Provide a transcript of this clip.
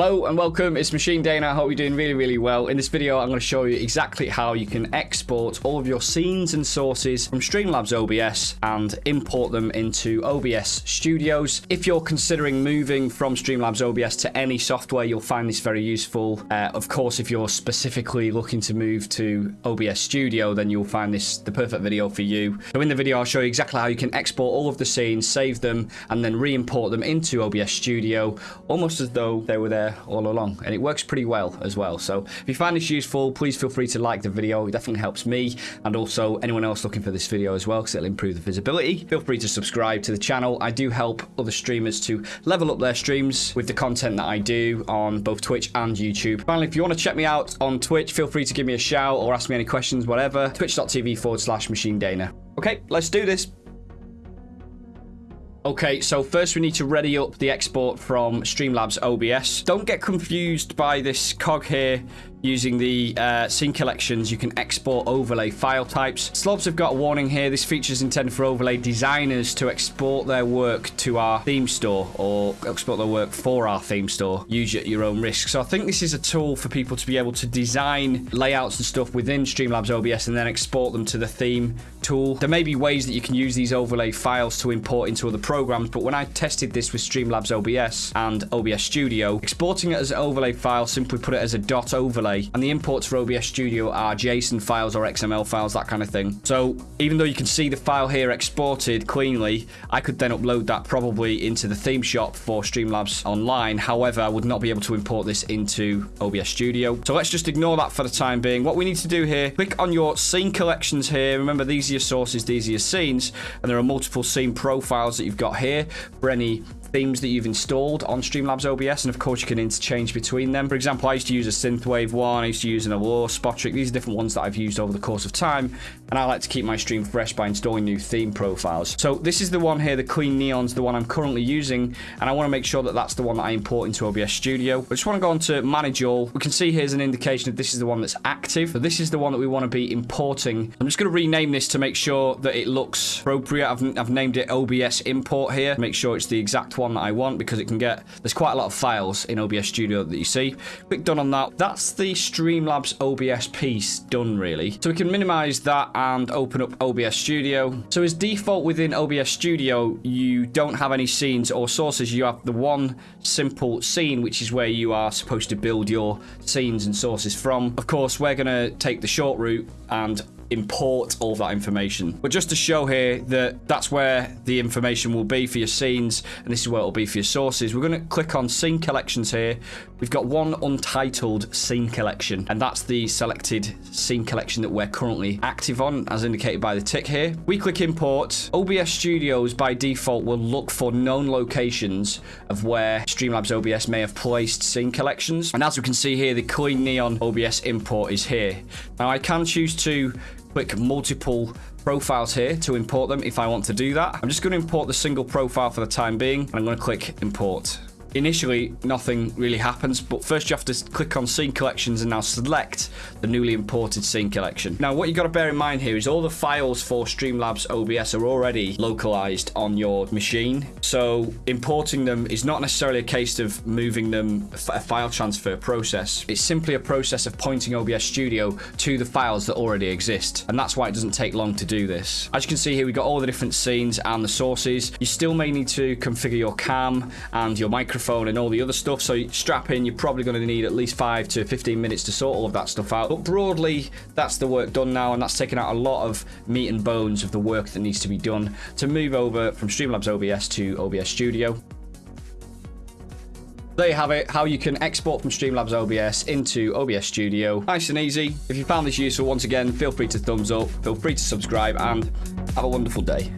Hello and welcome, it's Machine Dana, I hope you're doing really, really well. In this video, I'm going to show you exactly how you can export all of your scenes and sources from Streamlabs OBS and import them into OBS Studios. If you're considering moving from Streamlabs OBS to any software, you'll find this very useful. Uh, of course, if you're specifically looking to move to OBS Studio, then you'll find this the perfect video for you. So in the video, I'll show you exactly how you can export all of the scenes, save them, and then re-import them into OBS Studio, almost as though they were there all along and it works pretty well as well. So if you find this useful please feel free to like the video. It definitely helps me and also anyone else looking for this video as well because it'll improve the visibility. Feel free to subscribe to the channel. I do help other streamers to level up their streams with the content that I do on both Twitch and YouTube. Finally if you want to check me out on Twitch feel free to give me a shout or ask me any questions whatever. Twitch.tv forward slash machine dana okay let's do this Okay, so first we need to ready up the export from Streamlabs OBS. Don't get confused by this cog here Using the uh, scene collections, you can export overlay file types. Slobs have got a warning here. This feature is intended for overlay designers to export their work to our theme store or export their work for our theme store. Use it at your own risk. So I think this is a tool for people to be able to design layouts and stuff within Streamlabs OBS and then export them to the theme tool. There may be ways that you can use these overlay files to import into other programs, but when I tested this with Streamlabs OBS and OBS Studio, exporting it as an overlay file, simply put it as a dot overlay overlay. And the imports for OBS Studio are JSON files or XML files, that kind of thing. So even though you can see the file here exported cleanly, I could then upload that probably into the theme shop for Streamlabs Online. However, I would not be able to import this into OBS Studio. So let's just ignore that for the time being. What we need to do here, click on your scene collections here. Remember, these are your sources, these are your scenes, and there are multiple scene profiles that you've got here. Any themes that you've installed on Streamlabs OBS, and of course you can interchange between them. For example, I used to use a Synthwave one, I used to use an Allure, Spotric. These are different ones that I've used over the course of time, and I like to keep my stream fresh by installing new theme profiles. So this is the one here, the Clean Neon's the one I'm currently using, and I want to make sure that that's the one that I import into OBS Studio. I just want to go on to Manage All. We can see here's an indication that this is the one that's active. So this is the one that we want to be importing. I'm just going to rename this to make sure that it looks appropriate. I've, I've named it OBS Import here. Make sure it's the exact one that I want because it can get, there's quite a lot of files in OBS Studio that you see. Click done on that. That's the Streamlabs OBS piece done really. So we can minimize that and open up OBS Studio. So as default within OBS Studio, you don't have any scenes or sources. You have the one simple scene, which is where you are supposed to build your scenes and sources from. Of course, we're going to take the short route and import all that information. But just to show here that that's where the information will be for your scenes, and this is where it'll be for your sources, we're going to click on scene collections here. We've got one untitled scene collection, and that's the selected scene collection that we're currently active on, as indicated by the tick here. We click import. OBS Studios, by default, will look for known locations of where Streamlabs OBS may have placed scene collections. And as we can see here, the Clean Neon OBS import is here. Now, I can choose to click multiple profiles here to import them if I want to do that. I'm just going to import the single profile for the time being. And I'm going to click import. Initially, nothing really happens, but first you have to click on Scene Collections and now select the newly imported Scene Collection. Now, what you got to bear in mind here is all the files for Streamlabs OBS are already localized on your machine, so importing them is not necessarily a case of moving them a file transfer process. It's simply a process of pointing OBS Studio to the files that already exist, and that's why it doesn't take long to do this. As you can see here, we've got all the different scenes and the sources. You still may need to configure your cam and your microphone microphone and all the other stuff. So strap in, you're probably going to need at least 5 to 15 minutes to sort all of that stuff out. But broadly, that's the work done now, and that's taken out a lot of meat and bones of the work that needs to be done to move over from Streamlabs OBS to OBS Studio. There you have it, how you can export from Streamlabs OBS into OBS Studio. Nice and easy. If you found this useful, once again, feel free to thumbs up, feel free to subscribe, and have a wonderful day.